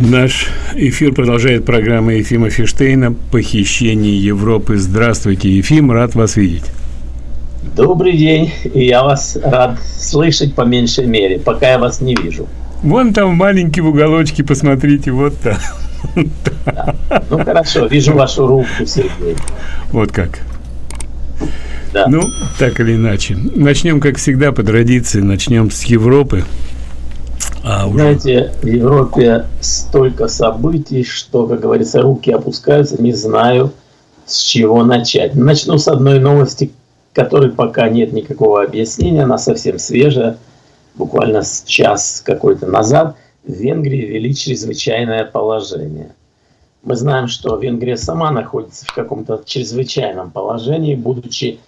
Наш эфир продолжает программа Ефима Фиштейна «Похищение Европы». Здравствуйте, Ефим, рад вас видеть. Добрый день, и я вас рад слышать по меньшей мере, пока я вас не вижу. Вон там маленький в уголочке, посмотрите, вот там. Да. Ну хорошо, вижу вашу руку, Сергей. Вот как. Да. Ну, так или иначе. Начнем, как всегда, по традиции, начнем с Европы. А. Знаете, в Европе столько событий, что, как говорится, руки опускаются, не знаю, с чего начать. Начну с одной новости, которой пока нет никакого объяснения, она совсем свежая, буквально с час какой-то назад в Венгрии ввели чрезвычайное положение. Мы знаем, что Венгрия сама находится в каком-то чрезвычайном положении, будучи,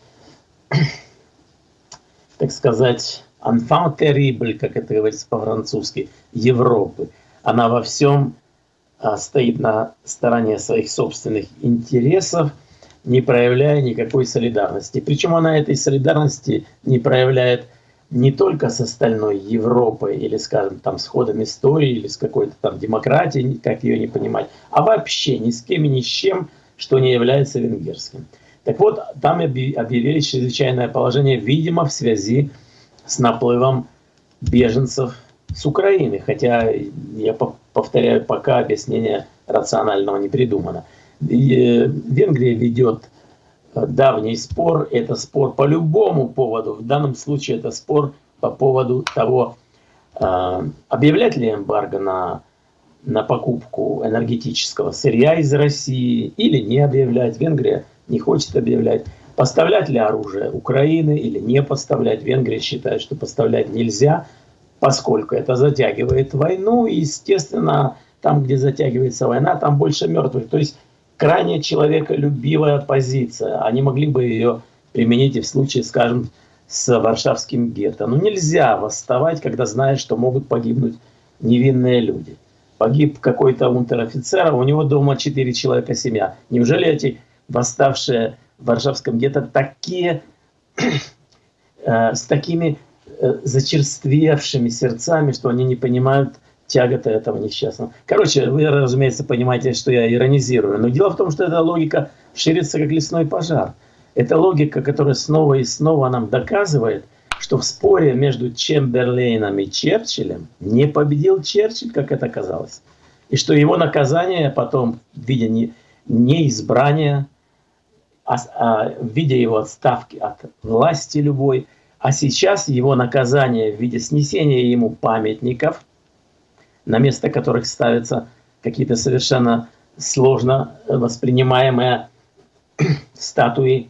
так сказать, enfant terrible, как это говорится по-французски, Европы. Она во всем а, стоит на стороне своих собственных интересов, не проявляя никакой солидарности. Причем она этой солидарности не проявляет не только с остальной Европой или, скажем, там, с ходом истории или с какой-то там демократией, как ее не понимать, а вообще ни с кем и ни с чем, что не является венгерским. Так вот, там объявили чрезвычайное положение, видимо, в связи с наплывом беженцев с Украины, хотя, я повторяю, пока объяснение рационального не придумано. Э, Венгрия ведет э, давний спор, это спор по любому поводу, в данном случае это спор по поводу того, э, объявлять ли эмбарго на, на покупку энергетического сырья из России или не объявлять. Венгрия не хочет объявлять. Поставлять ли оружие Украины или не поставлять? Венгрия считает, что поставлять нельзя, поскольку это затягивает войну. И, естественно, там, где затягивается война, там больше мертвых. То есть крайне человеколюбивая позиция. Они могли бы ее применить и в случае, скажем, с Варшавским гетто. Но нельзя восставать, когда знаешь, что могут погибнуть невинные люди. Погиб какой-то унтер-офицер, а у него дома четыре человека семья. Неужели эти восставшие Варшавском гетто такие, э, с такими э, зачерствевшими сердцами, что они не понимают тяготы этого несчастного. Короче, вы, разумеется, понимаете, что я иронизирую. Но дело в том, что эта логика ширится, как лесной пожар. Это логика, которая снова и снова нам доказывает, что в споре между Чемберлейном и Черчиллем не победил Черчилль, как это казалось. И что его наказание потом в виде не, неизбрания в виде его отставки от власти любой, а сейчас его наказание в виде снесения ему памятников, на место которых ставятся какие-то совершенно сложно воспринимаемые статуи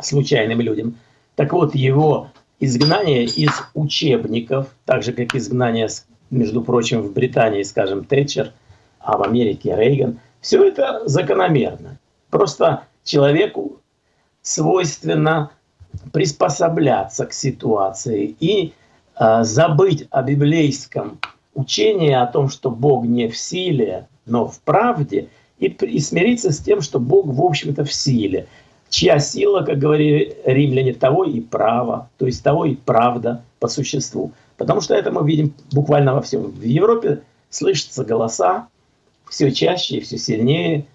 случайным людям. Так вот, его изгнание из учебников, так же, как изгнание, между прочим, в Британии, скажем, Тэтчер, а в Америке Рейган, все это закономерно. Просто человеку свойственно приспосабляться к ситуации и э, забыть о библейском учении о том, что Бог не в силе, но в правде, и, и смириться с тем, что Бог, в общем-то, в силе. Чья сила, как говорили римляне, того и право, то есть того и правда по существу. Потому что это мы видим буквально во всем. В Европе слышатся голоса все чаще и все сильнее –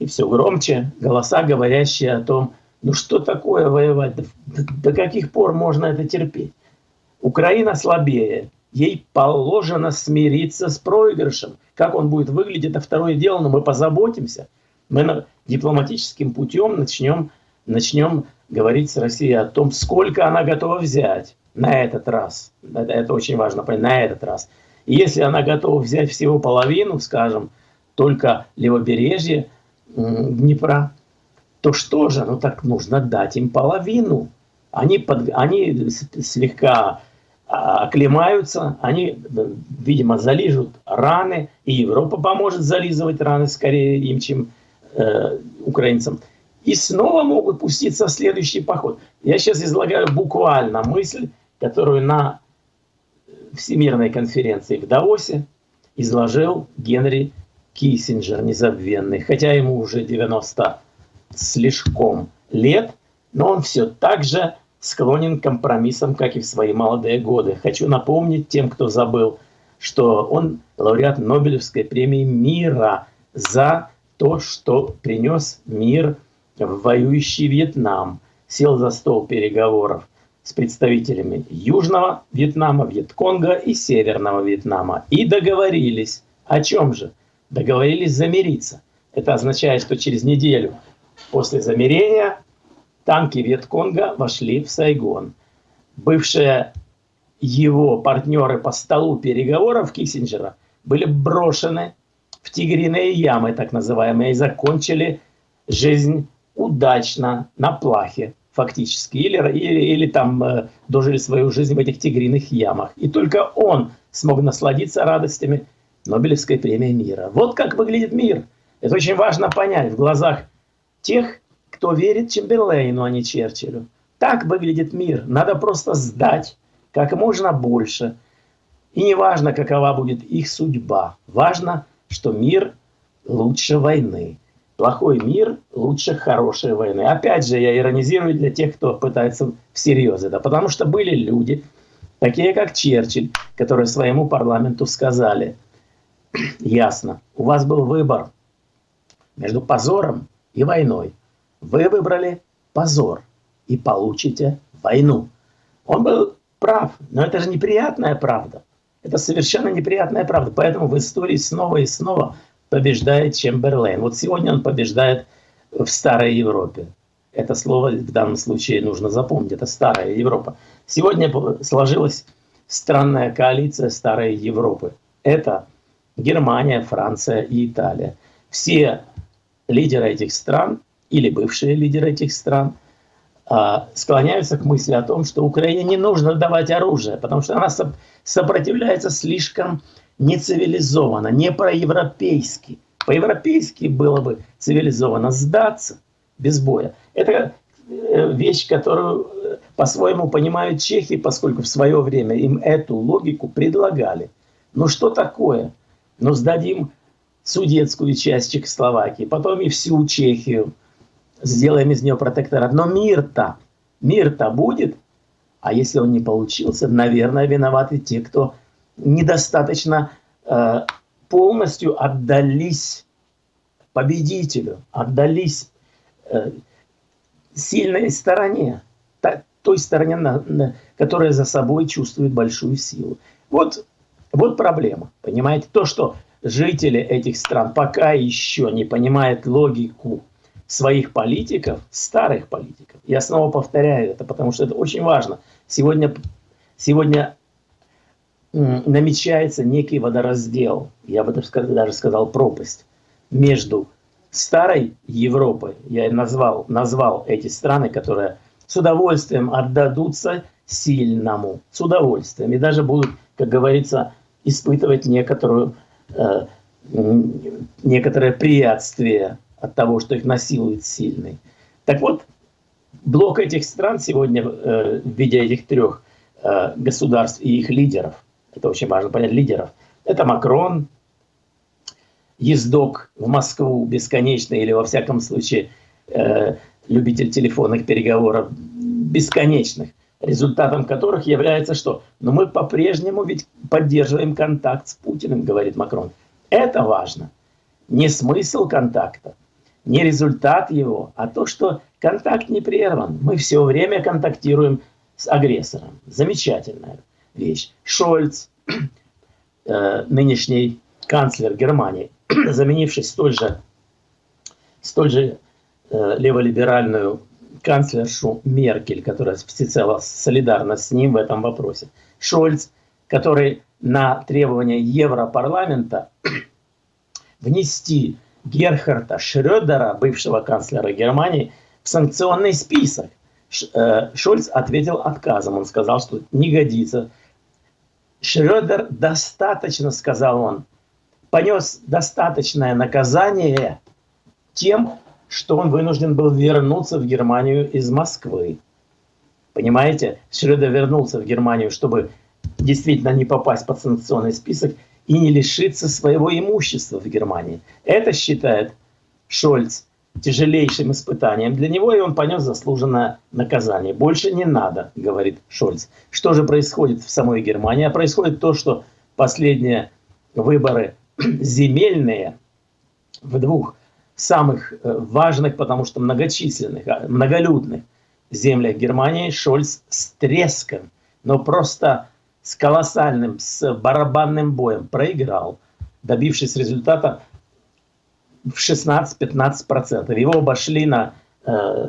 и все громче голоса, говорящие о том, ну что такое воевать, до, до каких пор можно это терпеть. Украина слабее, ей положено смириться с проигрышем. Как он будет выглядеть, это второе дело, но мы позаботимся. Мы дипломатическим путем начнем, начнем говорить с Россией о том, сколько она готова взять на этот раз. Это, это очень важно понять, на этот раз. Если она готова взять всего половину, скажем, только левобережье, Днепра, то что же, ну так нужно дать им половину. Они, под, они слегка а, оклемаются, они, видимо, залижут раны, и Европа поможет зализывать раны скорее им, чем э, украинцам. И снова могут пуститься в следующий поход. Я сейчас излагаю буквально мысль, которую на Всемирной конференции в Давосе изложил Генри Киссинджер незабвенный, хотя ему уже 90 слишком лет, но он все так же склонен к компромиссам, как и в свои молодые годы. Хочу напомнить тем, кто забыл что он лауреат Нобелевской премии мира за то, что принес мир в воюющий Вьетнам, сел за стол переговоров с представителями Южного Вьетнама, Вьетконга и Северного Вьетнама. И договорились. О чем же? Договорились замириться. Это означает, что через неделю после замирения танки Вьетконга вошли в Сайгон. Бывшие его партнеры по столу переговоров Киссинджера были брошены в тигриные ямы, так называемые, и закончили жизнь удачно на плахе фактически, или, или, или там э, дожили свою жизнь в этих тигриных ямах. И только он смог насладиться радостями Нобелевской премии мира. Вот как выглядит мир. Это очень важно понять в глазах тех, кто верит Чемберлейну, а не Черчиллю. Так выглядит мир. Надо просто сдать как можно больше. И не важно, какова будет их судьба. Важно, что мир лучше войны. Плохой мир лучше хорошей войны. Опять же, я иронизирую для тех, кто пытается всерьез это. Потому что были люди, такие как Черчилль, которые своему парламенту сказали, ясно, у вас был выбор между позором и войной. Вы выбрали позор и получите войну. Он был прав, но это же неприятная правда. Это совершенно неприятная правда. Поэтому в истории снова и снова побеждает Чемберлейн. Вот сегодня он побеждает в Старой Европе. Это слово в данном случае нужно запомнить. Это Старая Европа. Сегодня сложилась странная коалиция Старой Европы. Это Германия, Франция и Италия. Все лидеры этих стран или бывшие лидеры этих стран – а, склоняются к мысли о том, что Украине не нужно давать оружие, потому что она сопротивляется слишком нецивилизованно, не проевропейски. По-европейски было бы цивилизованно сдаться без боя. Это э, вещь, которую э, по-своему понимают чехи, поскольку в свое время им эту логику предлагали. Ну что такое? Ну сдадим судетскую часть Чехословакии, потом и всю Чехию, сделаем из нее протекторат. Но мир-то, мир-то будет. А если он не получился, наверное, виноваты те, кто недостаточно э, полностью отдались победителю, отдались э, сильной стороне, та, той стороне, на, на, которая за собой чувствует большую силу. Вот, вот проблема, понимаете? То, что жители этих стран пока еще не понимают логику своих политиков, старых политиков. Я снова повторяю это, потому что это очень важно. Сегодня, сегодня намечается некий водораздел, я бы даже сказал пропасть, между старой Европой, я назвал, назвал эти страны, которые с удовольствием отдадутся сильному, с удовольствием, и даже будут, как говорится, испытывать некоторую, э, некоторое приятствие от того, что их насилует сильный. Так вот, блок этих стран сегодня э, в виде этих трех э, государств и их лидеров, это очень важно понять, лидеров, это Макрон, ездок в Москву бесконечный или во всяком случае э, любитель телефонных переговоров бесконечных, результатом которых является что? Но мы по-прежнему ведь поддерживаем контакт с Путиным, говорит Макрон. Это важно. Не смысл контакта, не результат его, а то, что контакт не прерван. Мы все время контактируем с агрессором. Замечательная вещь. Шольц, э, нынешний канцлер Германии, заменивший столь же, столь же э, леволиберальную канцлершу Меркель, которая всецело солидарна с ним в этом вопросе. Шольц, который на требования Европарламента внести Герхарда Шрёдера, бывшего канцлера Германии, в санкционный список. Э, Шольц ответил отказом. Он сказал, что не годится. Шрёдер достаточно, сказал он, понес достаточное наказание тем, что он вынужден был вернуться в Германию из Москвы. Понимаете, Шрёдер вернулся в Германию, чтобы действительно не попасть под санкционный список – и не лишиться своего имущества в Германии. Это считает Шольц тяжелейшим испытанием для него, и он понес заслуженное наказание. Больше не надо, говорит Шольц. Что же происходит в самой Германии? А происходит то, что последние выборы земельные в двух самых э, важных, потому что многочисленных, а, многолюдных землях Германии Шольц с треском, но просто с колоссальным, с барабанным боем проиграл, добившись результата в 16-15%. Его обошли на, э,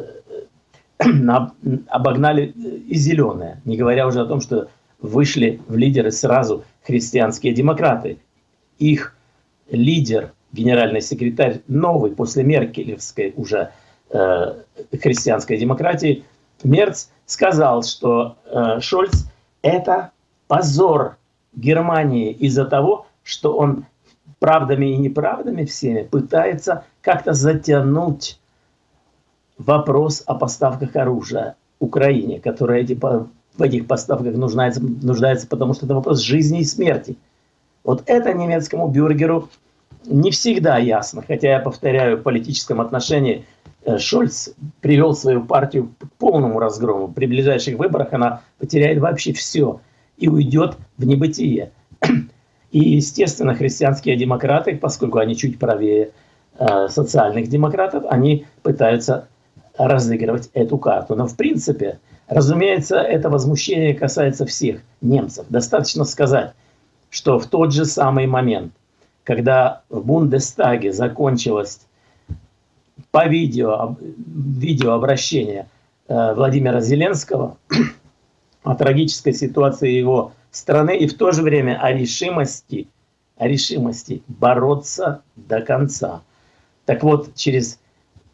на, обогнали и зеленые, не говоря уже о том, что вышли в лидеры сразу христианские демократы. Их лидер, генеральный секретарь, новый после Меркелевской уже э, христианской демократии, Мерц сказал, что э, Шольц это позор Германии из-за того, что он правдами и неправдами всеми пытается как-то затянуть вопрос о поставках оружия Украине, которая эти, в этих поставках нуждается, нуждается, потому что это вопрос жизни и смерти. Вот это немецкому бюргеру не всегда ясно, хотя я повторяю, в политическом отношении э, Шольц привел свою партию к полному разгрому. При ближайших выборах она потеряет вообще все и уйдет в небытие. И, естественно, христианские демократы, поскольку они чуть правее э, социальных демократов, они пытаются разыгрывать эту карту. Но в принципе, разумеется, это возмущение касается всех немцев. Достаточно сказать, что в тот же самый момент, когда в Бундестаге закончилось по видео, видеообращение э, Владимира Зеленского о трагической ситуации его страны и в то же время о решимости, о решимости бороться до конца. Так вот, через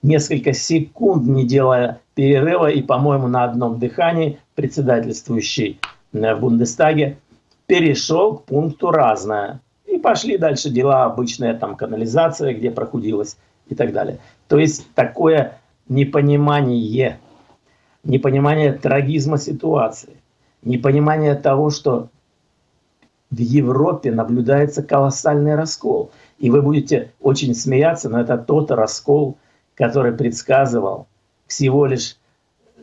несколько секунд, не делая перерыва и, по-моему, на одном дыхании, председательствующий в Бундестаге перешел к пункту «разное». И пошли дальше дела обычная там канализация, где прохудилась и так далее. То есть такое непонимание, непонимание трагизма ситуации непонимание того, что в Европе наблюдается колоссальный раскол. И вы будете очень смеяться, но это тот раскол, который предсказывал всего лишь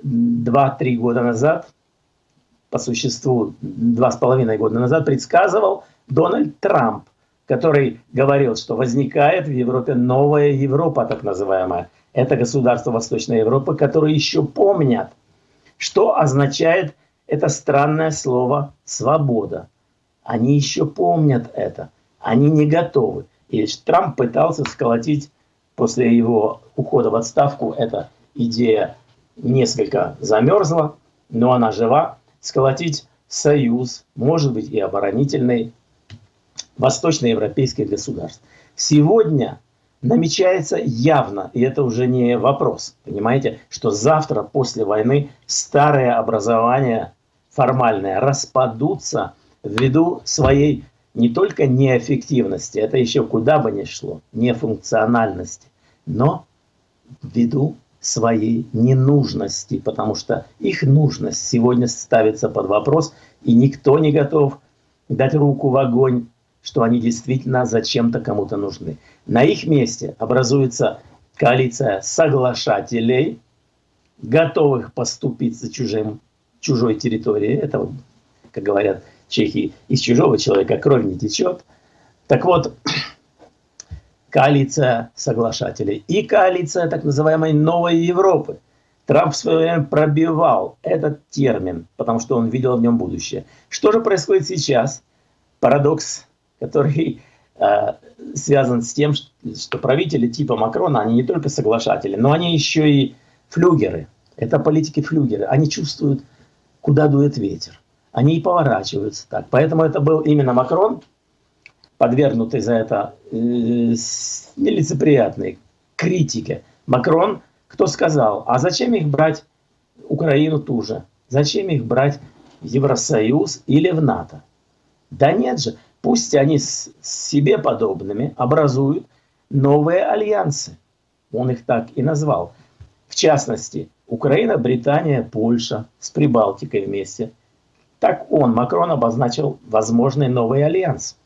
2-3 года назад, по существу 2,5 года назад, предсказывал Дональд Трамп, который говорил, что возникает в Европе новая Европа, так называемая. Это государство Восточной Европы, которые еще помнят, что означает это странное слово «свобода». Они еще помнят это. Они не готовы. И Трамп пытался сколотить после его ухода в отставку, эта идея несколько замерзла, но она жива, сколотить союз, может быть и оборонительный, восточноевропейских государств. Сегодня намечается явно, и это уже не вопрос, понимаете, что завтра после войны старое образование формальное распадутся ввиду своей не только неэффективности, это еще куда бы ни шло, нефункциональности, но ввиду своей ненужности, потому что их нужность сегодня ставится под вопрос, и никто не готов дать руку в огонь что они действительно зачем-то кому-то нужны. На их месте образуется коалиция соглашателей, готовых поступить за чужим, чужой территорией. Это, как говорят чехи, из чужого человека кровь не течет. Так вот, коалиция соглашателей и коалиция так называемой новой Европы. Трамп в свое время пробивал этот термин, потому что он видел в нем будущее. Что же происходит сейчас? Парадокс который э, связан с тем, что правители типа Макрона, они не только соглашатели, но они еще и флюгеры. Это политики-флюгеры. Они чувствуют, куда дует ветер. Они и поворачиваются так. Поэтому это был именно Макрон, подвергнутый за это э, нелицеприятной критике. Макрон, кто сказал, а зачем их брать Украину ту же? Зачем их брать в Евросоюз или в НАТО? Да нет же, Пусть они с себе подобными образуют новые альянсы. Он их так и назвал. В частности, Украина, Британия, Польша с Прибалтикой вместе. Так он, Макрон, обозначил возможный новый альянс.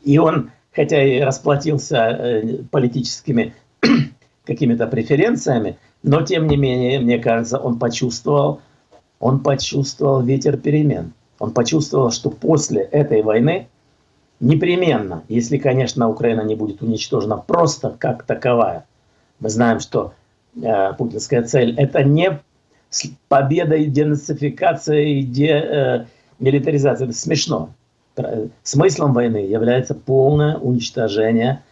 И он, хотя и расплатился э, политическими какими-то преференциями, но тем не менее, мне кажется, он почувствовал, он почувствовал ветер перемен. Он почувствовал, что после этой войны непременно, если, конечно, Украина не будет уничтожена просто как таковая, мы знаем, что э, путинская цель – это не победа и денацификация, и демилитаризация. Э, это смешно. Смыслом войны является полное уничтожение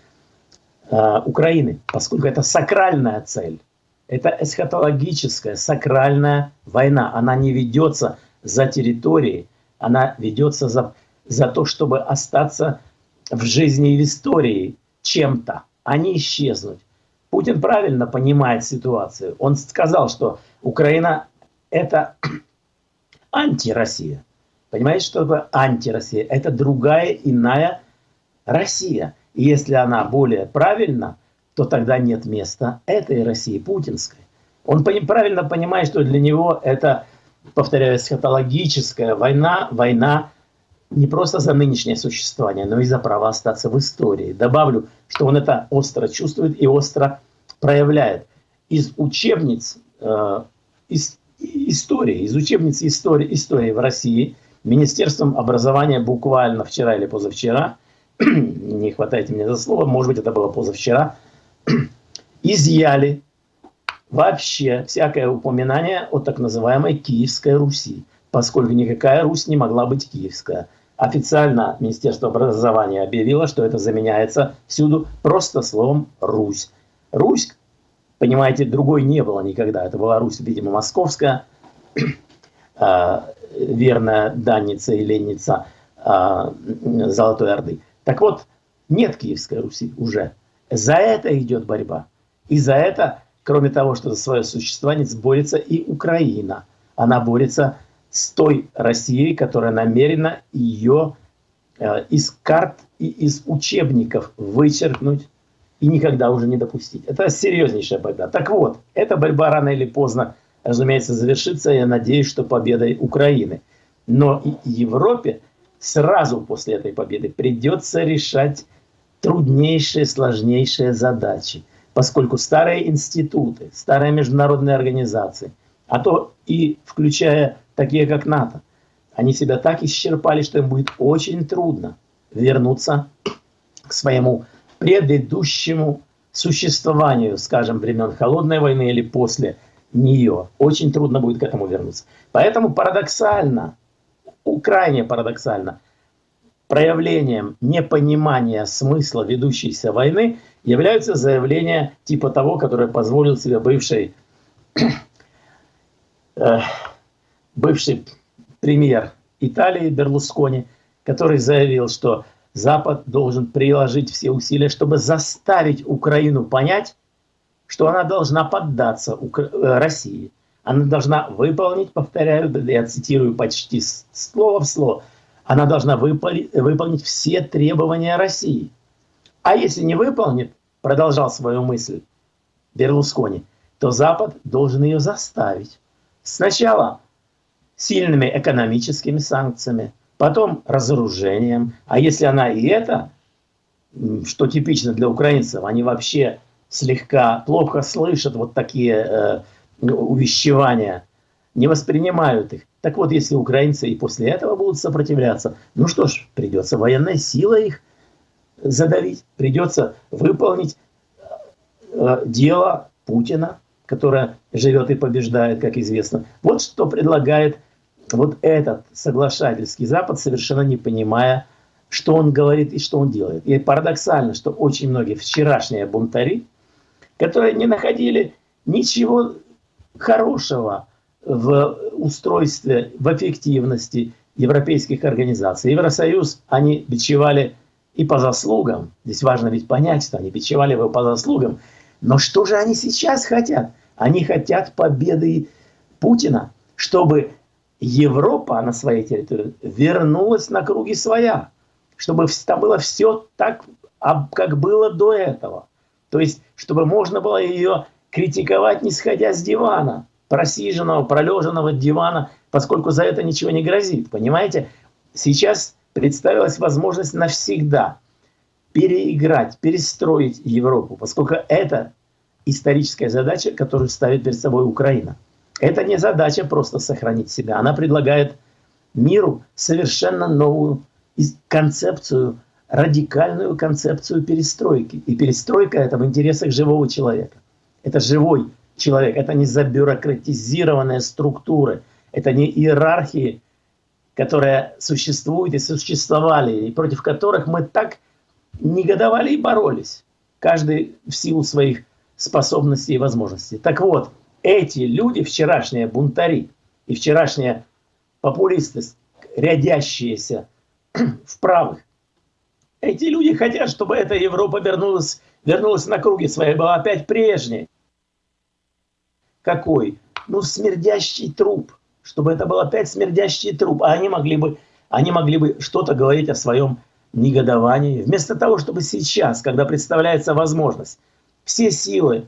э, Украины, поскольку это сакральная цель. Это эсхатологическая, сакральная война. Она не ведется за территорией, она ведется за, за то, чтобы остаться в жизни и в истории чем-то, а не исчезнуть. Путин правильно понимает ситуацию. Он сказал, что Украина – это антироссия. Понимаете, что такое антироссия? Это другая, иная Россия. И если она более правильна, то тогда нет места этой России, путинской. Он правильно понимает, что для него это, повторяю, эсхатологическая война, война не просто за нынешнее существование, но и за право остаться в истории. Добавлю, что он это остро чувствует и остро проявляет. Из учебниц э, из, истории, из учебниц истории, истории в России Министерством образования буквально вчера или позавчера, не хватайте меня за слово, может быть это было позавчера, изъяли вообще всякое упоминание о так называемой Киевской Руси, поскольку никакая Русь не могла быть киевская. Официально Министерство образования объявило, что это заменяется всюду просто словом «Русь». Русь, понимаете, другой не было никогда. Это была Русь, видимо, московская, а, верная данница и ленница а, Золотой Орды. Так вот, нет Киевской Руси уже. За это идет борьба. И за это, кроме того, что за свое существование борется и Украина. Она борется с той Россией, которая намерена ее э, из карт и из учебников вычеркнуть и никогда уже не допустить. Это серьезнейшая борьба. Так вот, эта борьба рано или поздно, разумеется, завершится. Я надеюсь, что победой Украины. Но Европе сразу после этой победы придется решать труднейшие, сложнейшие задачи. Поскольку старые институты, старые международные организации, а то и включая такие как НАТО, они себя так исчерпали, что им будет очень трудно вернуться к своему предыдущему существованию, скажем, времен Холодной войны или после нее. Очень трудно будет к этому вернуться. Поэтому парадоксально, крайне парадоксально, проявлением непонимания смысла ведущейся войны являются заявления типа того, которое позволил себе бывший, э, бывший премьер Италии Берлускони, который заявил, что Запад должен приложить все усилия, чтобы заставить Украину понять, что она должна поддаться Укра... Э, России. Она должна выполнить, повторяю, я цитирую почти слово в слово, она должна выполнить, выполнить все требования России. А если не выполнит, продолжал свою мысль Берлускони, то Запад должен ее заставить. Сначала сильными экономическими санкциями, потом разоружением. А если она и это, что типично для украинцев, они вообще слегка плохо слышат вот такие э, увещевания, не воспринимают их. Так вот, если украинцы и после этого будут сопротивляться, ну что ж, придется военной силой их задавить, придется выполнить э, дело Путина, которое живет и побеждает, как известно. Вот что предлагает вот этот соглашательский Запад, совершенно не понимая, что он говорит и что он делает. И парадоксально, что очень многие вчерашние бунтари, которые не находили ничего хорошего в устройстве, в эффективности европейских организаций. Евросоюз они бичевали и по заслугам. Здесь важно ведь понять, что они бичевали его по заслугам. Но что же они сейчас хотят? Они хотят победы Путина, чтобы Европа на своей территории вернулась на круги своя, чтобы там было все так, как было до этого. То есть, чтобы можно было ее критиковать, не сходя с дивана, просиженного, пролеженного дивана, поскольку за это ничего не грозит. Понимаете? Сейчас представилась возможность навсегда переиграть, перестроить Европу, поскольку это историческая задача, которую ставит перед собой Украина. Это не задача просто сохранить себя. Она предлагает миру совершенно новую концепцию, радикальную концепцию перестройки. И перестройка это в интересах живого человека. Это живой человек, это не забюрократизированные структуры, это не иерархии, которые существуют и существовали, и против которых мы так негодовали и боролись, каждый в силу своих способностей и возможностей. Так вот, эти люди, вчерашние бунтари и вчерашние популисты, рядящиеся в правых, эти люди хотят, чтобы эта Европа вернулась, вернулась на круги своей, была опять прежней. Какой? Ну, смердящий труп. Чтобы это был опять смердящий труп. А они могли бы, они могли бы что-то говорить о своем негодовании. Вместо того, чтобы сейчас, когда представляется возможность, все силы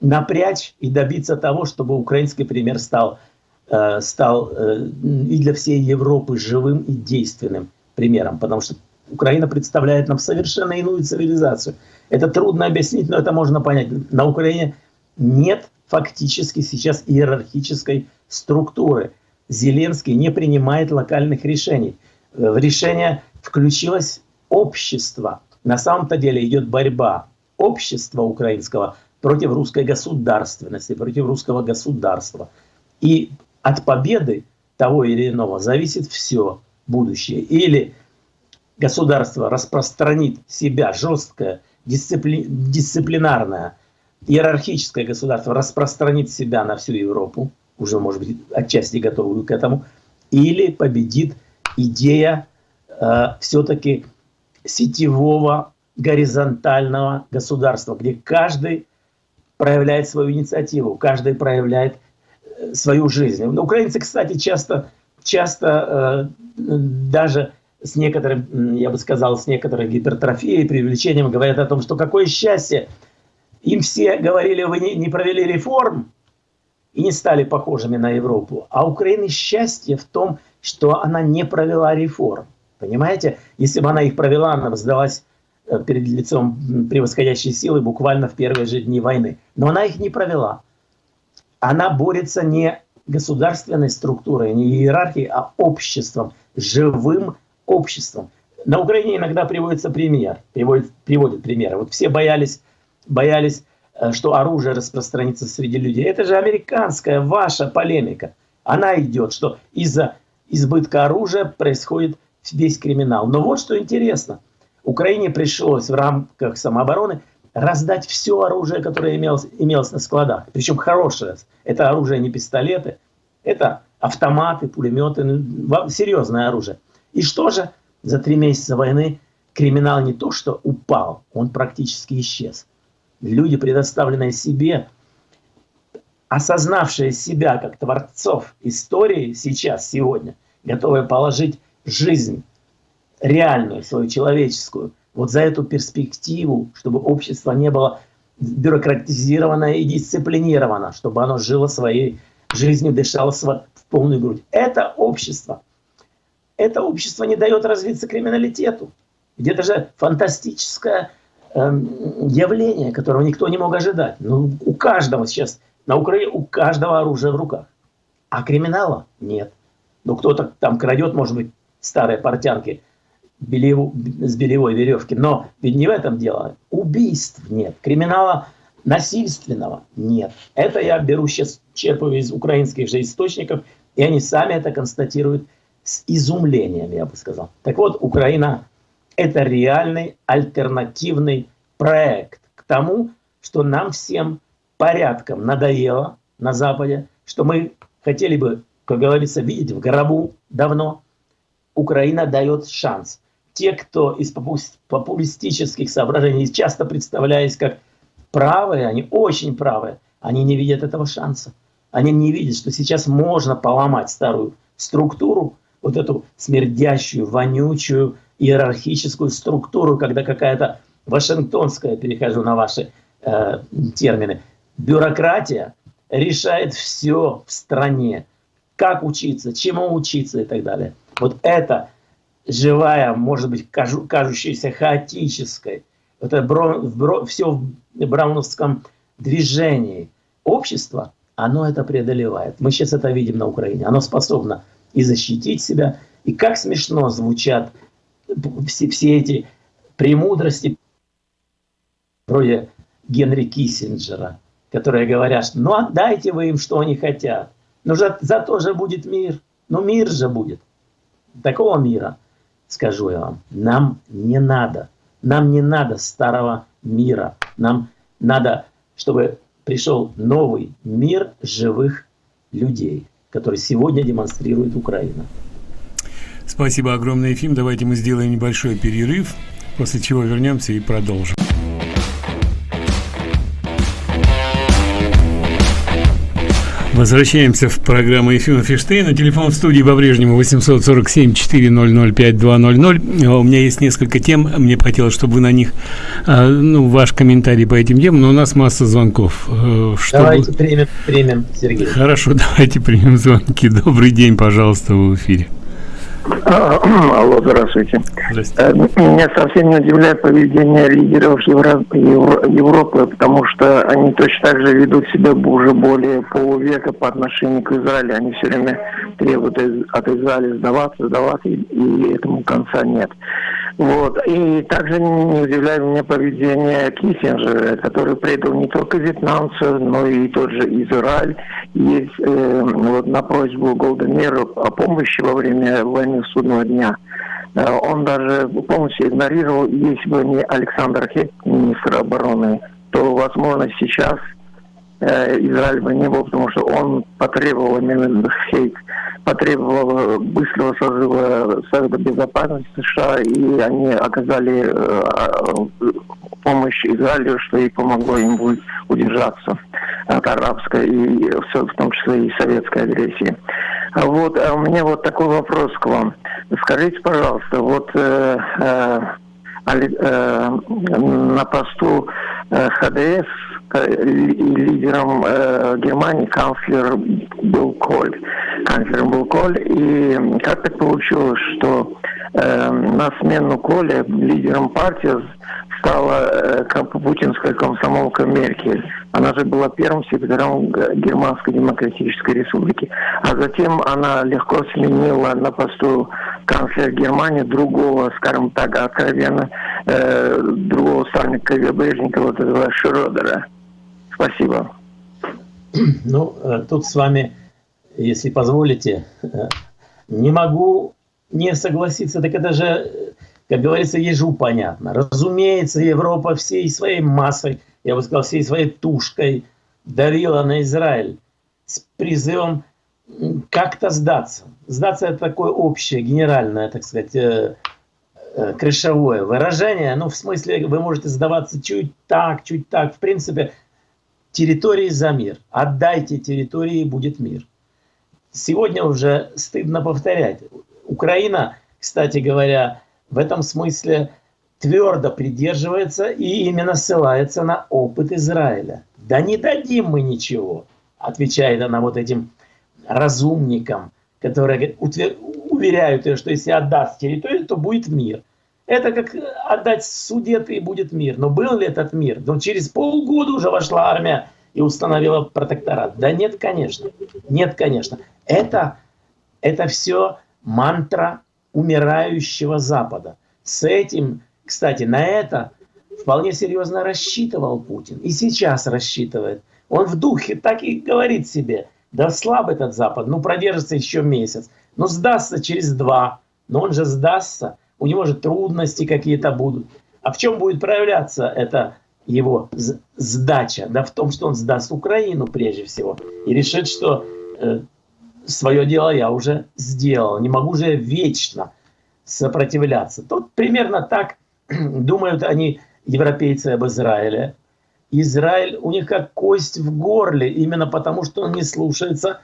напрячь и добиться того, чтобы украинский пример стал, э, стал э, и для всей Европы живым и действенным примером. Потому что Украина представляет нам совершенно иную цивилизацию. Это трудно объяснить, но это можно понять. На Украине нет фактически сейчас иерархической структуры. Зеленский не принимает локальных решений. В решение включилось общество. На самом-то деле идет борьба общества украинского против русской государственности, против русского государства. И от победы того или иного зависит все будущее. Или государство распространит себя жесткое, дисципли... дисциплинарное, иерархическое государство распространит себя на всю Европу, уже, может быть, отчасти готовую к этому, или победит идея э, все-таки сетевого горизонтального государства, где каждый проявляет свою инициативу, каждый проявляет э, свою жизнь. Украинцы, кстати, часто, часто э, даже с некоторым, я бы сказал, с некоторой гипертрофией, привлечением говорят о том, что какое счастье. Им все говорили, вы не, не провели реформ и не стали похожими на Европу. А Украины счастье в том, что она не провела реформ. Понимаете? Если бы она их провела, она бы сдалась э, перед лицом превосходящей силы буквально в первые же дни войны. Но она их не провела. Она борется не государственной структурой, не иерархией, а обществом, живым обществом. На Украине иногда приводится пример, приводит, приводит примеры. Вот все боялись, боялись, э, что оружие распространится среди людей. Это же американская ваша полемика. Она идет, что из-за избытка оружия происходит весь криминал. Но вот что интересно. Украине пришлось в рамках самообороны раздать все оружие, которое имелось, имелось на складах. Причем хорошее. Это оружие не пистолеты, это автоматы, пулеметы, ну, серьезное оружие. И что же? За три месяца войны криминал не то что упал, он практически исчез. Люди, предоставленные себе, осознавшие себя как творцов истории сейчас, сегодня, готовые положить жизнь, реальную, свою человеческую, вот за эту перспективу, чтобы общество не было бюрократизировано и дисциплинировано, чтобы оно жило своей жизнью, дышало в полную грудь. Это общество – это общество не дает развиться криминалитету. Это же фантастическое э, явление, которого никто не мог ожидать. Ну, у каждого сейчас, на Украине у каждого оружие в руках. А криминала нет. Ну, кто-то там крадет, может быть, старые портянки белев... с белевой веревки. Но ведь не в этом дело. Убийств нет. Криминала насильственного нет. Это я беру сейчас, черпаю из украинских же источников, и они сами это констатируют с изумлением, я бы сказал. Так вот, Украина – это реальный альтернативный проект к тому, что нам всем порядком надоело на Западе, что мы хотели бы, как говорится, видеть в гробу давно. Украина дает шанс. Те, кто из популистических соображений, часто представляясь как правые, они очень правые, они не видят этого шанса. Они не видят, что сейчас можно поломать старую структуру, вот эту смердящую, вонючую иерархическую структуру, когда какая-то вашингтонская, перехожу на ваши э, термины, бюрократия решает все в стране. Как учиться, чему учиться и так далее. Вот это живая, может быть, кажу, кажущаяся хаотической, это бро, бро, все в брауновском движении общество, оно это преодолевает. Мы сейчас это видим на Украине. Оно способно и защитить себя. И как смешно звучат все, все эти премудрости вроде Генри Киссинджера, которые говорят, что ну отдайте вы им, что они хотят. Но за, зато же будет мир. Ну мир же будет. Такого мира, скажу я вам, нам не надо. Нам не надо старого мира. Нам надо, чтобы пришел новый мир живых людей, который сегодня демонстрирует Украина. Спасибо огромное, Ефим. Давайте мы сделаем небольшой перерыв, после чего вернемся и продолжим. Возвращаемся в программу Ефима Фиштейна. Телефон в студии по-прежнему 847-400-5200. У меня есть несколько тем. Мне хотелось, чтобы вы на них, а, ну, ваш комментарий по этим темам, но у нас масса звонков. Э, чтобы... Давайте примем, примем, Сергей. Хорошо, давайте примем звонки. Добрый день, пожалуйста, в эфире. Алло, здравствуйте. здравствуйте. Э, меня совсем не удивляет поведение лидеров Евро... Евро... Европы, потому что они точно так же ведут себя уже более полувека по отношению к Израилю. Они все время требуют от Израиля сдаваться, сдаваться, и этому конца нет. Вот. И также не удивляет меня поведение Киссинджера, который предал не только вьетнамцев, но и тот же Израиль. Есть э, вот на просьбу Голдемера о помощи во время войны судного дня. Э, он даже полностью игнорировал, если бы не Александр Хек, министр обороны, то, возможно, сейчас э, Израиль бы не был, потому что он потребовал именно Хейк потребовал быстрого созыва Совета Безопасности США, и они оказали э, помощь Израилю, что и помогло им удержаться от арабской, и в том числе и советской агрессии. Вот, а у меня вот такой вопрос к вам. Скажите, пожалуйста, вот э, э, на посту э, ХДС лидером э, Германии канцлер был Коль. Канцлером был Коль. И как так получилось, что э, на смену Коля лидером партии стала э, путинская комсомолка Меркель. Она же была первым секретарем Германской Демократической Республики. А затем она легко сменила на посту канцлера Германии другого, скажем так, откровенно, э, другого стальника КГБшника, вот этого Шрёдера. Спасибо. Ну, э, тут с вами, если позволите, э, не могу не согласиться. Так это же, как говорится, ежу понятно. Разумеется, Европа всей своей массой, я бы сказал, всей своей тушкой давила на Израиль с призывом как-то сдаться. Сдаться это такое общее, генеральное, так сказать, э, крышевое выражение. Ну, в смысле, вы можете сдаваться чуть так, чуть так. В принципе, территории за мир. Отдайте территории, будет мир. Сегодня уже стыдно повторять. Украина, кстати говоря, в этом смысле твердо придерживается и именно ссылается на опыт Израиля. Да не дадим мы ничего, отвечает она вот этим разумникам, которые уверяют ее, что если отдаст территорию, то будет мир. Это как отдать судеты и будет мир. Но был ли этот мир? Но через полгода уже вошла армия и установила протекторат. Да нет, конечно. Нет, конечно. Это, это все мантра умирающего Запада. С этим, кстати, на это вполне серьезно рассчитывал Путин. И сейчас рассчитывает. Он в духе так и говорит себе, да слаб этот Запад, ну продержится еще месяц, ну сдастся через два, но он же сдастся, у него же трудности какие-то будут. А в чем будет проявляться эта его сдача? Да в том, что он сдаст Украину прежде всего и решит, что э, свое дело я уже сделал, не могу же вечно сопротивляться. Тут примерно так думают они, европейцы, об Израиле. Израиль у них как кость в горле, именно потому что он не слушается,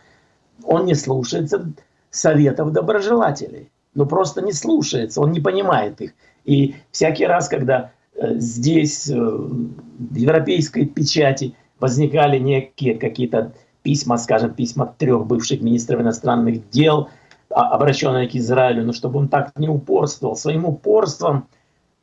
он не слушается советов доброжелателей. Ну просто не слушается, он не понимает их. И всякий раз, когда э, здесь, э, в европейской печати, возникали некие какие-то письма, скажем, письма трех бывших министров иностранных дел, а, обращенные к Израилю, но чтобы он так не упорствовал. Своим упорством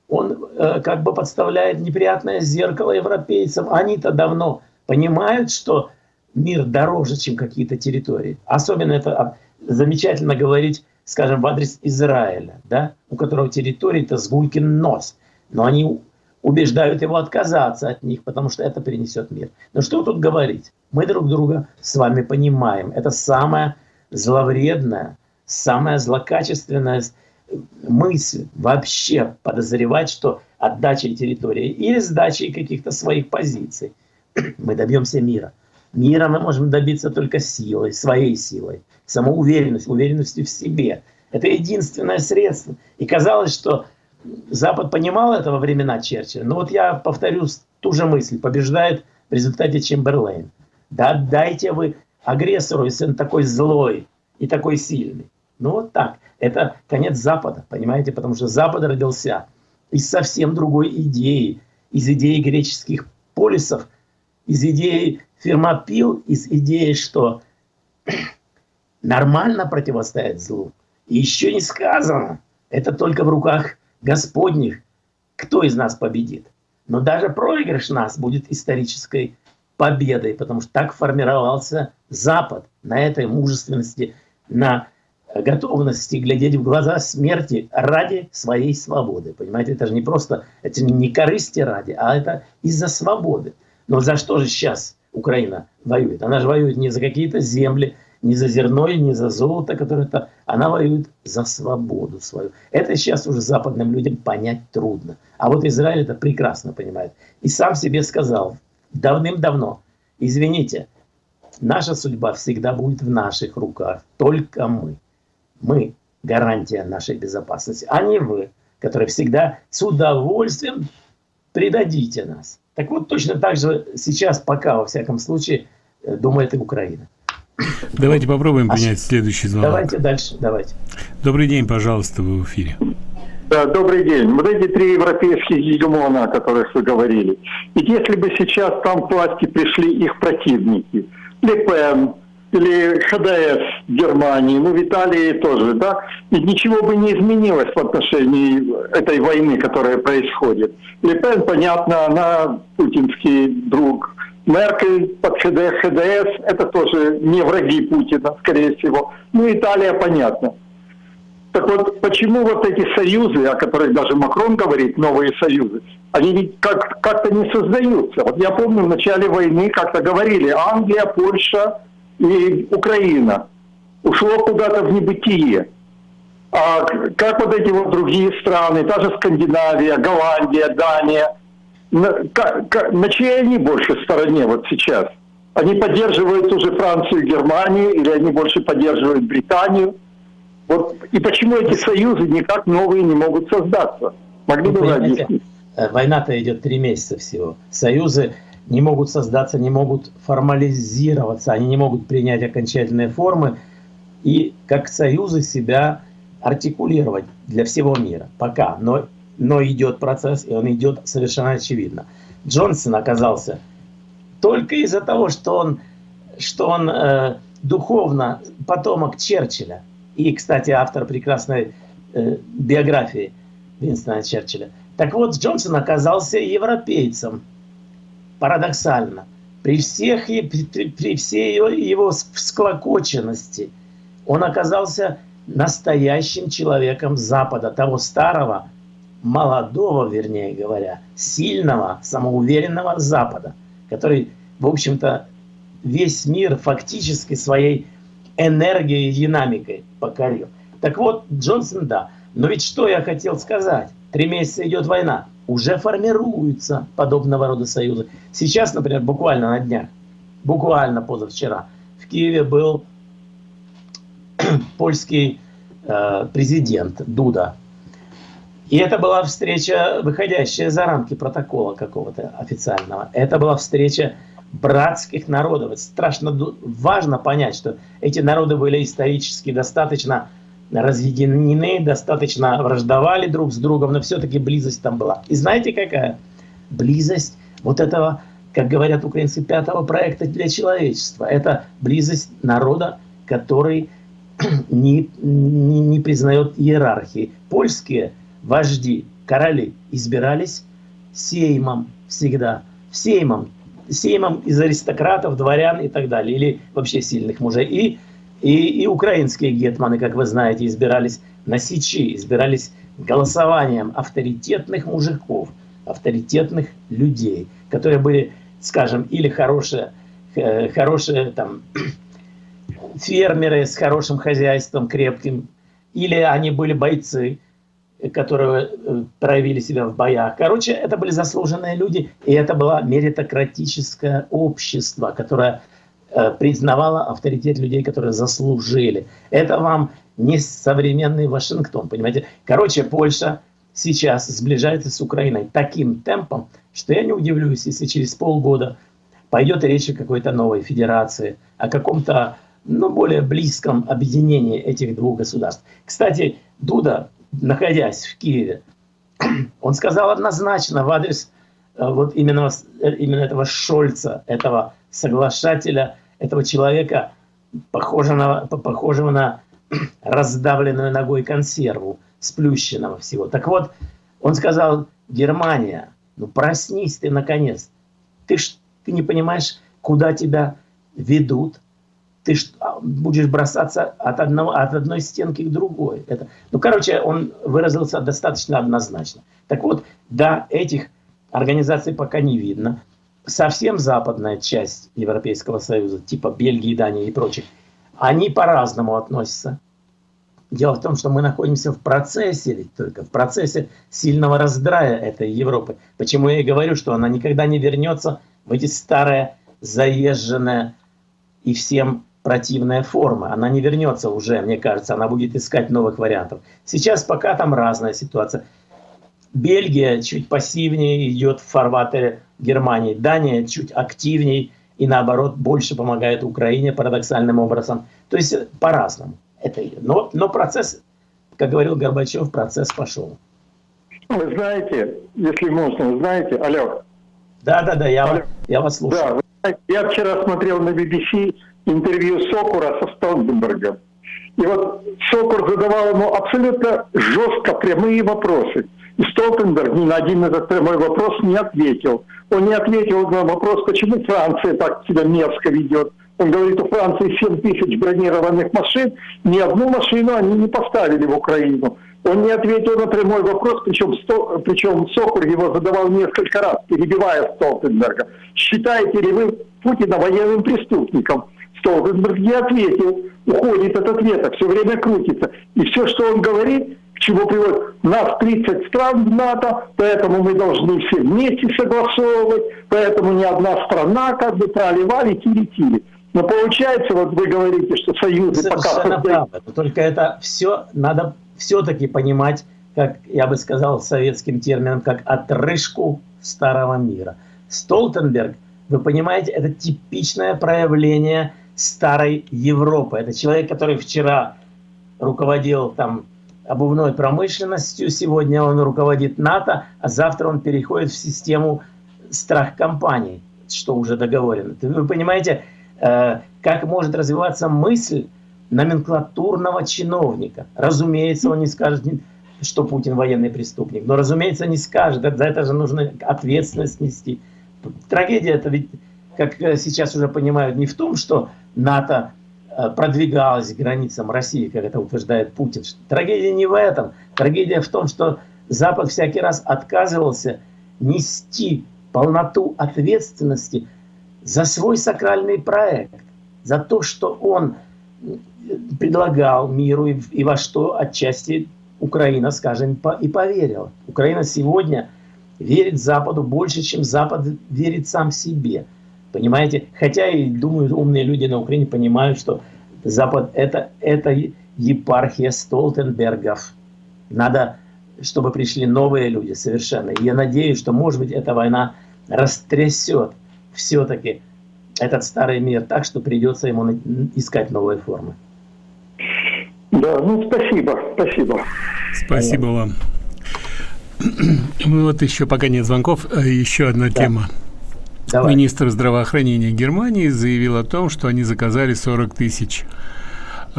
он э, как бы подставляет неприятное зеркало европейцам. Они-то давно понимают, что мир дороже, чем какие-то территории. Особенно это замечательно говорить, скажем, в адрес Израиля, да, у которого территория-то сгулькин нос, но они убеждают его отказаться от них, потому что это перенесет мир. Но что тут говорить? Мы друг друга с вами понимаем. Это самое зловредное, самая злокачественная мысль вообще подозревать, что отдачей территории или сдачей каких-то своих позиций мы добьемся мира. Мира мы можем добиться только силой, своей силой, самоуверенностью, уверенностью в себе. Это единственное средство. И казалось, что Запад понимал это во времена Черчилля. Но вот я повторю ту же мысль. Побеждает в результате Чемберлейн. Да дайте вы агрессору, если он такой злой и такой сильный. Ну вот так. Это конец Запада, понимаете? Потому что Запад родился из совсем другой идеи. Из идеи греческих полисов, из идеи Фермопил, из идеи, что нормально противостоять злу. И еще не сказано. Это только в руках Господних, кто из нас победит. Но даже проигрыш нас будет исторической победой, потому что так формировался Запад на этой мужественности, на готовности глядеть в глаза смерти ради своей свободы. Понимаете, это же не просто, это не корысти ради, а это из-за свободы. Но за что же сейчас Украина воюет? Она же воюет не за какие-то земли, не за зерно и не за золото, которое-то... Она воюет за свободу свою. Это сейчас уже западным людям понять трудно. А вот Израиль это прекрасно понимает. И сам себе сказал давным-давно, извините, наша судьба всегда будет в наших руках, только мы. Мы гарантия нашей безопасности, а не вы, которые всегда с удовольствием предадите нас. Так вот, точно так же сейчас, пока, во всяком случае, э, думает и Украина. Давайте попробуем а принять следующий звонок. Давайте дальше, давайте. Добрый день, пожалуйста, вы в эфире. Да, добрый день. Вот эти три европейских гегемона, о которых вы говорили. Ведь если бы сейчас там к власти пришли их противники, Ле Пен или ХДС Германии, ну в Италии тоже, да, ведь ничего бы не изменилось в отношении этой войны, которая происходит. Ле Пен, понятно, она путинский друг, Меркель под ХДС, это тоже не враги Путина, скорее всего. Ну, Италия, понятно. Так вот, почему вот эти союзы, о которых даже Макрон говорит, новые союзы, они ведь как- как-то не создаются. Вот я помню, в начале войны как-то говорили, Англия, Польша и Украина. Ушло куда-то в небытие. А как вот эти вот другие страны, та же Скандинавия, Голландия, Дания – на, на чьей они больше стороне вот сейчас? Они поддерживают уже Францию и Германию, или они больше поддерживают Британию? Вот, и почему эти союзы никак новые не могут создаться? Могли бы вы объяснить? Э, война-то идет три месяца всего. Союзы не могут создаться, не могут формализироваться, они не могут принять окончательные формы и как союзы себя артикулировать для всего мира. Пока. Но но идет процесс, и он идет совершенно очевидно. Джонсон оказался только из-за того, что он, что он э, духовно потомок Черчилля, и, кстати, автор прекрасной э, биографии Винстона Черчилля. Так вот, Джонсон оказался европейцем, парадоксально. При, всех, при, при всей его, его всклокоченности он оказался настоящим человеком Запада, того старого, молодого, вернее говоря, сильного, самоуверенного Запада, который, в общем-то, весь мир фактически своей энергией и динамикой покорил. Так вот, Джонсон, да. Но ведь что я хотел сказать? Три месяца идет война. Уже формируются подобного рода союзы. Сейчас, например, буквально на днях, буквально позавчера, в Киеве был польский э, президент Дуда, и это была встреча, выходящая за рамки протокола какого-то официального. Это была встреча братских народов. Это страшно важно понять, что эти народы были исторически достаточно разъединены, достаточно враждовали друг с другом, но все-таки близость там была. И знаете какая? Близость вот этого, как говорят украинцы, пятого проекта для человечества. Это близость народа, который не, не, не признает иерархии. Польские – вожди, короли избирались сеймом всегда, сеймом, сеймом из аристократов, дворян и так далее, или вообще сильных мужей. И И, и украинские гетманы, как вы знаете, избирались на Сечи, избирались голосованием авторитетных мужиков, авторитетных людей, которые были, скажем, или хорошие, э, хорошие там, фермеры с хорошим хозяйством, крепким, или они были бойцы, которые э, проявили себя в боях. Короче, это были заслуженные люди, и это было меритократическое общество, которое э, признавало авторитет людей, которые заслужили. Это вам не современный Вашингтон, понимаете? Короче, Польша сейчас сближается с Украиной таким темпом, что я не удивлюсь, если через полгода пойдет речь о какой-то новой федерации, о каком-то ну, более близком объединении этих двух государств. Кстати, Дуда, находясь в Киеве, он сказал однозначно в адрес вот именно, э, именно этого Шольца, этого соглашателя, этого человека, похожего на, похожего на раздавленную ногой консерву, сплющенного всего. Так вот, он сказал, Германия, ну проснись ты наконец. Ты, ж, ты не понимаешь, куда тебя ведут. Ты ж, а, будешь бросаться от, одного, от одной стенки к другой. Это, ну, короче, он выразился достаточно однозначно. Так вот, да, этих организаций пока не видно. Совсем западная часть Европейского Союза, типа Бельгии, Дании и прочих, они по-разному относятся. Дело в том, что мы находимся в процессе, ведь только в процессе сильного раздрая этой Европы. Почему я и говорю, что она никогда не вернется в эти старые, заезженные и всем противная форма. Она не вернется уже, мне кажется, она будет искать новых вариантов. Сейчас пока там разная ситуация. Бельгия чуть пассивнее идет в фарватере Германии, Дания чуть активнее и наоборот больше помогает Украине парадоксальным образом. То есть по-разному. Это, но, но процесс, как говорил Горбачев, процесс пошел. Вы знаете, если можно, вы знаете, алло. Да, да, да, я, алло. я вас слушаю. Да, знаете, я вчера смотрел на BBC интервью Сокура со Столтенбергом. И вот Сокур задавал ему абсолютно жестко прямые вопросы. И Столтенберг ни на один этот прямой вопрос не ответил. Он не ответил на вопрос, почему Франция так себя мерзко ведет. Он говорит, у Франции 7 тысяч бронированных машин, ни одну машину они не поставили в Украину. Он не ответил на прямой вопрос, причем, причем Сокур его задавал несколько раз, перебивая Столтенберга. Считаете ли вы Путина военным преступником? Столтенберг не ответил, уходит от ответа, все время крутится. И все, что он говорит, к чему приводит, нас 30 стран в НАТО, поэтому мы должны все вместе согласовывать, поэтому ни одна страна как бы проливали, тили-тили. Но получается, вот вы говорите, что союзы Совершенно пока... правда. Только это все надо все-таки понимать, как я бы сказал советским термином, как отрыжку старого мира. Столтенберг, вы понимаете, это типичное проявление старой Европы. Это человек, который вчера руководил там обувной промышленностью, сегодня он руководит НАТО, а завтра он переходит в систему страх-компаний, что уже договорено. Вы понимаете, Э, как может развиваться мысль номенклатурного чиновника. Разумеется, он не скажет, что Путин военный преступник, но, разумеется, не скажет, за это же нужно ответственность нести. Трагедия это ведь, как сейчас уже понимают, не в том, что НАТО э, продвигалось к границам России, как это утверждает Путин. Трагедия не в этом. Трагедия в том, что Запад всякий раз отказывался нести полноту ответственности за свой сакральный проект, за то, что он предлагал миру и, и во что отчасти Украина, скажем, и поверила. Украина сегодня верит Западу больше, чем Запад верит сам себе. Понимаете? Хотя и, думаю, умные люди на Украине понимают, что Запад это, это епархия Столтенбергов. Надо, чтобы пришли новые люди совершенно. И я надеюсь, что, может быть, эта война растрясет все-таки этот старый мир так, что придется ему искать новые формы. Да, ну спасибо, спасибо. Спасибо вам. Ну вот еще пока нет звонков, э, еще одна да. тема. Давай. Министр здравоохранения Германии заявил о том, что они заказали 40 тысяч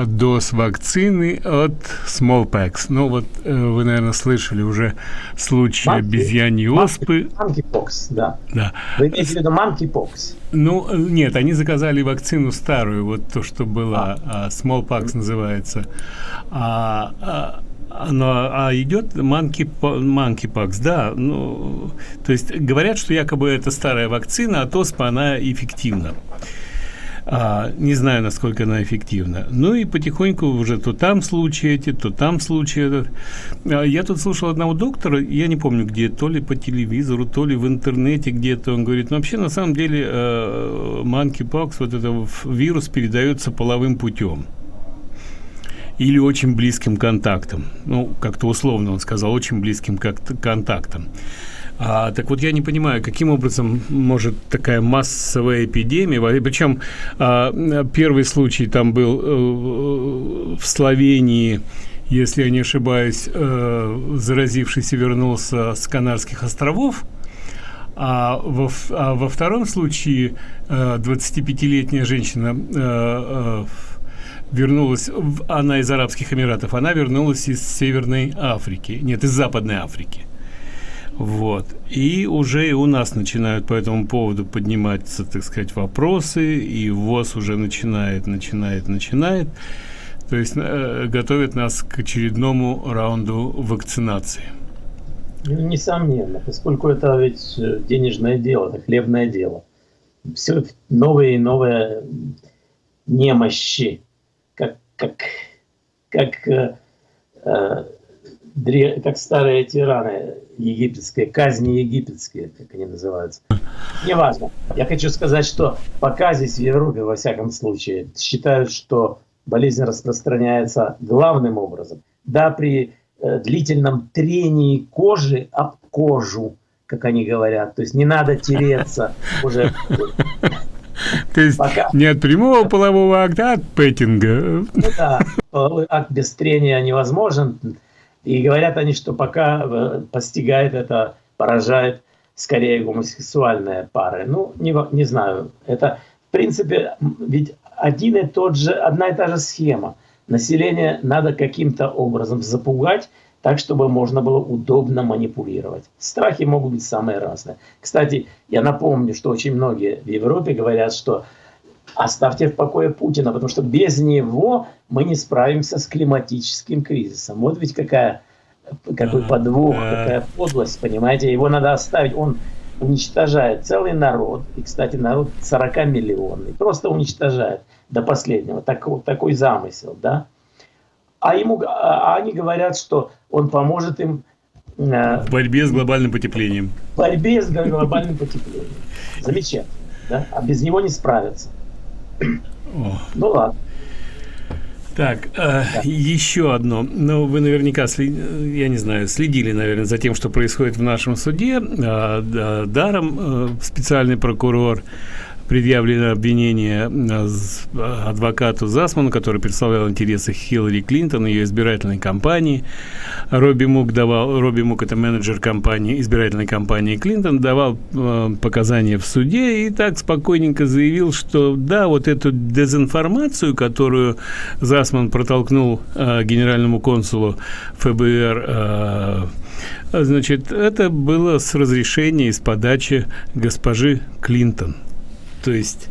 доз вакцины от smallpox. Ну вот э, вы, наверное, слышали уже случай Monkey, обезьяньей оспы. Monkeypox, да. да. Вы имеете в виду monkeypox? Ну, нет, они заказали вакцину старую, вот то, что было, а. а smallpox называется. А, а но, а идет monkeypox, да, ну, то есть говорят, что якобы это старая вакцина, а тоспа она эффективна. А, не знаю, насколько она эффективна. Ну и потихоньку уже то там случаи эти, то там случаи этот. А, я тут слушал одного доктора, я не помню где, то ли по телевизору, то ли в интернете где-то, он говорит, ну вообще на самом деле э, monkeypox, вот этот вирус передается половым путем или очень близким контактом. Ну, как-то условно он сказал, очень близким контактом. А, так вот, я не понимаю, каким образом может такая массовая эпидемия, причем а, первый случай там был э, в Словении, если я не ошибаюсь, э, заразившийся вернулся с Канарских островов, а во, а во втором случае э, 25-летняя женщина э, э, вернулась, в, она из Арабских Эмиратов, она вернулась из Северной Африки, нет, из Западной Африки. Вот. И уже и у нас начинают по этому поводу подниматься, так сказать, вопросы, и ВОЗ уже начинает, начинает, начинает. То есть э, готовит нас к очередному раунду вакцинации. Ну, несомненно, поскольку это ведь э, денежное дело, это хлебное дело. Все новые и новые немощи, как, как, э, э, как старые тираны египетские, казни египетские, как они называются. Неважно. Я хочу сказать, что пока здесь в Европе, во всяком случае, считают, что болезнь распространяется главным образом. Да, при э, длительном трении кожи об кожу, как они говорят. То есть не надо тереться уже. То есть Пока. не от прямого полового акта, а от петтинга. Ну да, половой акт без трения невозможен. И говорят они, что пока э, постигает это, поражает скорее гомосексуальные пары. Ну, не, не знаю. Это, в принципе, ведь один и тот же, одна и та же схема. Население надо каким-то образом запугать, так, чтобы можно было удобно манипулировать. Страхи могут быть самые разные. Кстати, я напомню, что очень многие в Европе говорят, что оставьте в покое Путина, потому что без него мы не справимся с климатическим кризисом. Вот ведь какая, какой подвох, какая подлость, понимаете? Его надо оставить. Он уничтожает целый народ, и, кстати, народ 40 миллионный, просто уничтожает до последнего. Такой, такой замысел, да? А, ему, а они говорят, что он поможет им э, в борьбе с глобальным потеплением. В борьбе с глобальным потеплением. Замечательно. Да? А без него не справятся. О. Ну ладно. Так, э, еще одно. Ну, вы наверняка, след... я не знаю, следили, наверное, за тем, что происходит в нашем суде. Э, даром э, специальный прокурор предъявлено обвинение адвокату Засману, который представлял интересы Хиллари Клинтон, ее избирательной кампании. Робби Мук давал, Робби Мук это менеджер компании, избирательной кампании Клинтон, давал э, показания в суде и так спокойненько заявил, что да, вот эту дезинформацию, которую Засман протолкнул э, генеральному консулу ФБР э, Значит, это было с разрешения из подачи госпожи Клинтон. То есть...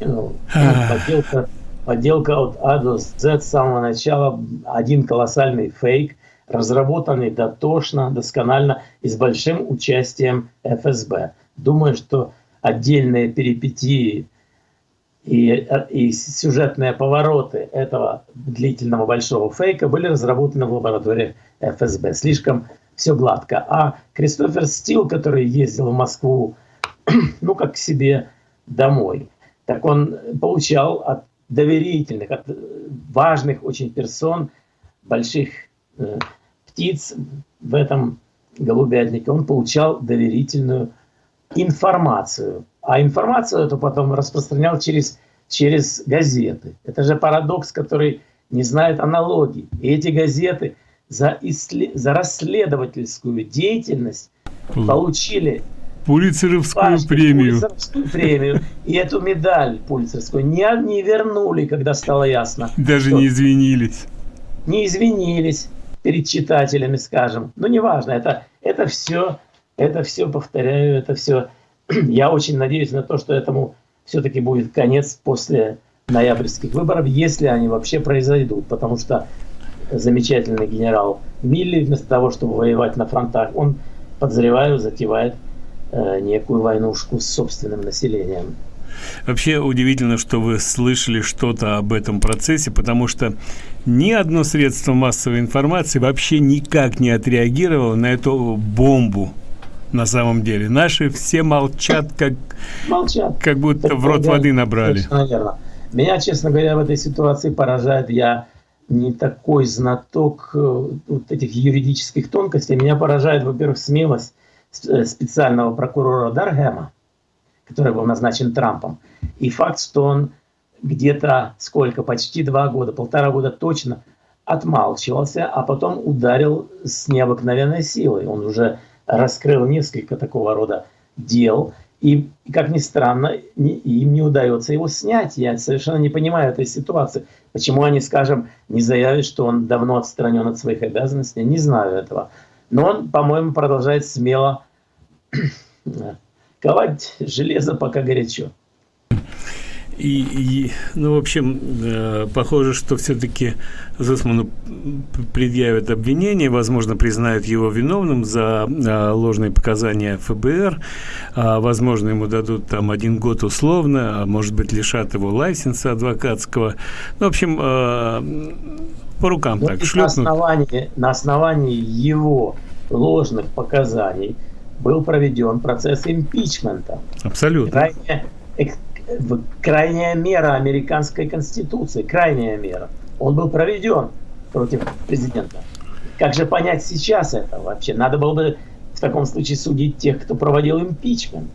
Ну, подделка, подделка от А до Z с самого начала один колоссальный фейк, разработанный дотошно, досконально и с большим участием ФСБ. Думаю, что отдельные перипетии и, и сюжетные повороты этого длительного большого фейка были разработаны в лаборатории ФСБ. Слишком все гладко. А Кристофер Стил, который ездил в Москву ну, как к себе домой. Так он получал от доверительных, от важных очень персон, больших э, птиц в этом голубятнике, он получал доверительную информацию. А информацию эту потом распространял через, через газеты. Это же парадокс, который не знает аналогий. И эти газеты за, исслед... за расследовательскую деятельность получили Пулицеровскую премию. Пулицеровскую премию. И эту медаль пулицерскую не, не вернули, когда стало ясно. Даже не извинились. Не извинились перед читателями, скажем. Ну, неважно, это, это все, это все, повторяю, это все. Я очень надеюсь на то, что этому все-таки будет конец после ноябрьских выборов, если они вообще произойдут, потому что замечательный генерал Милли, вместо того, чтобы воевать на фронтах, он, подозреваю, затевает некую войнушку с собственным населением. Вообще удивительно, что вы слышали что-то об этом процессе, потому что ни одно средство массовой информации вообще никак не отреагировало на эту бомбу на самом деле. Наши все молчат, как, молчат. как будто так, в рот воды набрали. Наверное. Меня, честно говоря, в этой ситуации поражает, я не такой знаток э, вот этих юридических тонкостей. Меня поражает, во-первых, смелость э, специального прокурора Даргема, который был назначен Трампом, и факт, что он где-то сколько, почти два года, полтора года точно отмалчивался, а потом ударил с необыкновенной силой. Он уже раскрыл несколько такого рода дел, и, как ни странно, им не удается его снять. Я совершенно не понимаю этой ситуации. Почему они, скажем, не заявят, что он давно отстранен от своих обязанностей? Не знаю этого. Но он, по-моему, продолжает смело ковать железо, пока горячо. И, и ну, в общем, э, похоже, что все-таки Зусману предъявят обвинение, возможно, признают его виновным за э, ложные показания ФБР, а, возможно, ему дадут там один год условно, а может быть, лишат его лайсенса адвокатского. Ну, в общем, э, по рукам ну, так шлепнут. На основании, на основании его ложных показаний был проведен процесс импичмента. Абсолютно. Крайне крайняя мера американской конституции, крайняя мера. Он был проведен против президента. Как же понять сейчас это вообще? Надо было бы в таком случае судить тех, кто проводил импичмент.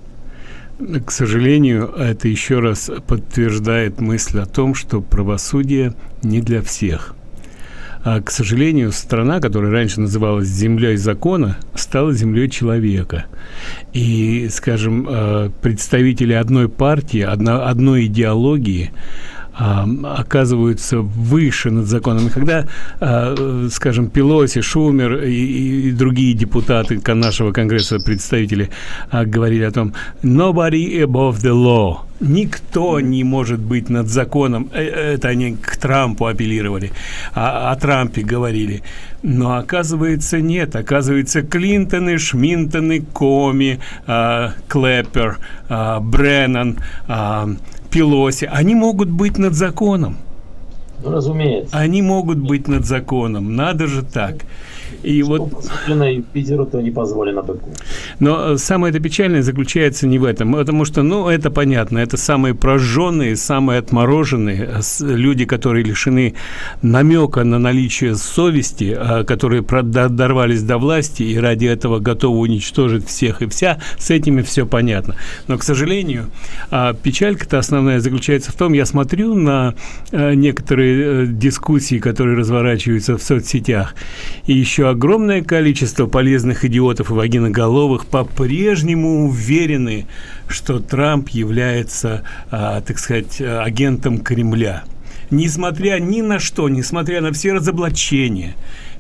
К сожалению, это еще раз подтверждает мысль о том, что правосудие не для всех. А, к сожалению, страна, которая раньше называлась землей закона, стала землей человека. И, скажем, а, представители одной партии, одно, одной идеологии – оказываются выше над законом. И когда, а, скажем, Пелоси, Шумер и, и другие депутаты нашего Конгресса, представители, а, говорили о том «nobody above the law», Никто не может быть над законом. Э, это они к Трампу апеллировали. А, о Трампе говорили. Но оказывается нет. Оказывается Клинтоны, Шминтоны, Коми, э, Клэппер, Бреннан, Пелоси, они могут быть над законом. Ну, разумеется. Они могут быть над законом. Надо же так. И Что вот... позволено Юпитеру, то не позволено быку. Но э, самое это печальное заключается не в этом, потому что, ну, это понятно, это самые прожженные, самые отмороженные э, люди, которые лишены намека на наличие совести, а, которые дорвались до власти и ради этого готовы уничтожить всех и вся, с этими все понятно. Но, к сожалению, а, печалька-то основная заключается в том, я смотрю на э, некоторые дискуссии, которые разворачиваются в соцсетях, и еще огромное количество полезных идиотов и вагиноголовых по-прежнему уверены, что Трамп является, а, так сказать, агентом Кремля. Несмотря ни на что, несмотря на все разоблачения,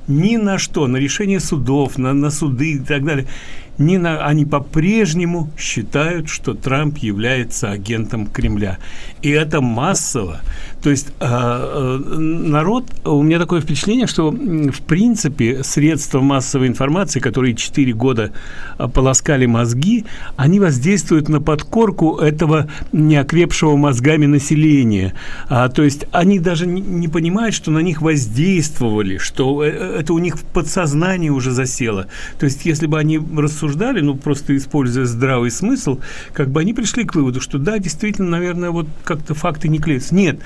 ни на что, на решение судов, на, на суды и так далее – не на, они по-прежнему считают, что Трамп является агентом Кремля. И это массово. То есть э, э, народ, у меня такое впечатление, что в принципе средства массовой информации, которые 4 года э, полоскали мозги, они воздействуют на подкорку этого неокрепшего мозгами населения. А, то есть они даже не, не понимают, что на них воздействовали, что э, это у них в подсознании уже засело. То есть если бы они рассуждали рассуждали, ну, просто используя здравый смысл, как бы они пришли к выводу, что да, действительно, наверное, вот как-то факты не клеятся. Нет,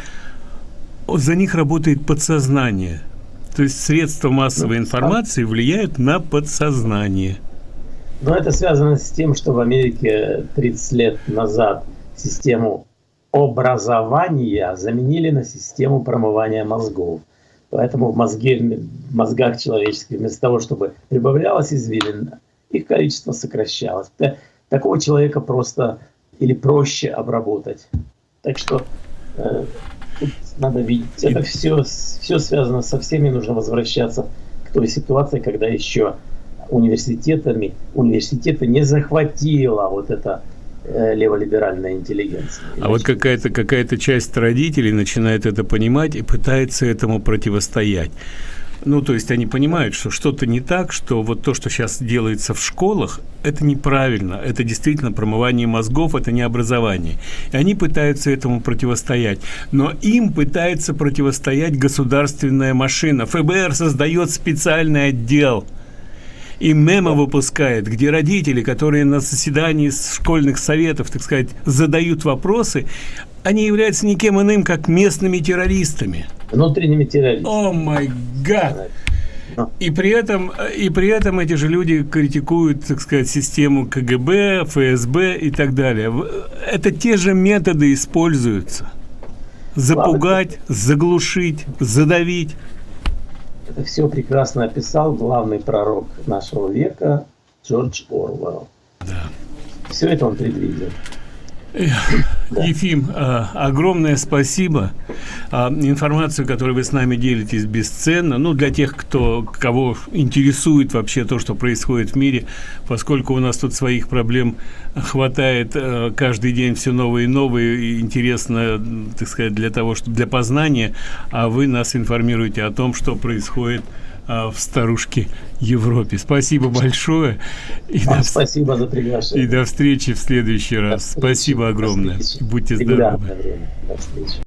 за них работает подсознание. То есть средства массовой ну, информации влияют на подсознание. Но это связано с тем, что в Америке 30 лет назад систему образования заменили на систему промывания мозгов. Поэтому в, мозге, в мозгах человеческих вместо того, чтобы прибавлялась извилина, их количество сокращалось. такого человека просто или проще обработать. Так что э, надо видеть, это все, все связано со всеми, нужно возвращаться к той ситуации, когда еще университетами, университеты не захватила вот это э, леволиберальная интеллигенция. А вот какая-то какая часть родителей начинает это понимать и пытается этому противостоять. Ну, то есть они понимают, что что-то не так, что вот то, что сейчас делается в школах, это неправильно, это действительно промывание мозгов, это не образование. И они пытаются этому противостоять. Но им пытается противостоять государственная машина. ФБР создает специальный отдел – и мемо выпускает, где родители, которые на заседании школьных советов, так сказать, задают вопросы, они являются никем иным, как местными террористами. Внутренними террористами. О май гад! И при этом и при этом эти же люди критикуют, так сказать, систему КГБ, ФСБ и так далее. Это те же методы используются. Запугать, заглушить, задавить. Это все прекрасно описал главный пророк нашего века Джордж Орвелл. Да. Все это он предвидел. Ефим, а, огромное спасибо. А, информацию, которую вы с нами делитесь, бесценна. Ну, для тех, кто, кого интересует вообще то, что происходит в мире, поскольку у нас тут своих проблем хватает а, каждый день все новые и новые, и интересно, так сказать, для того, чтобы для познания, а вы нас информируете о том, что происходит в старушке Европе. Спасибо большое. И до... Спасибо за приглашение. И до встречи в следующий раз. Спасибо огромное. Будьте здоровы. До встречи.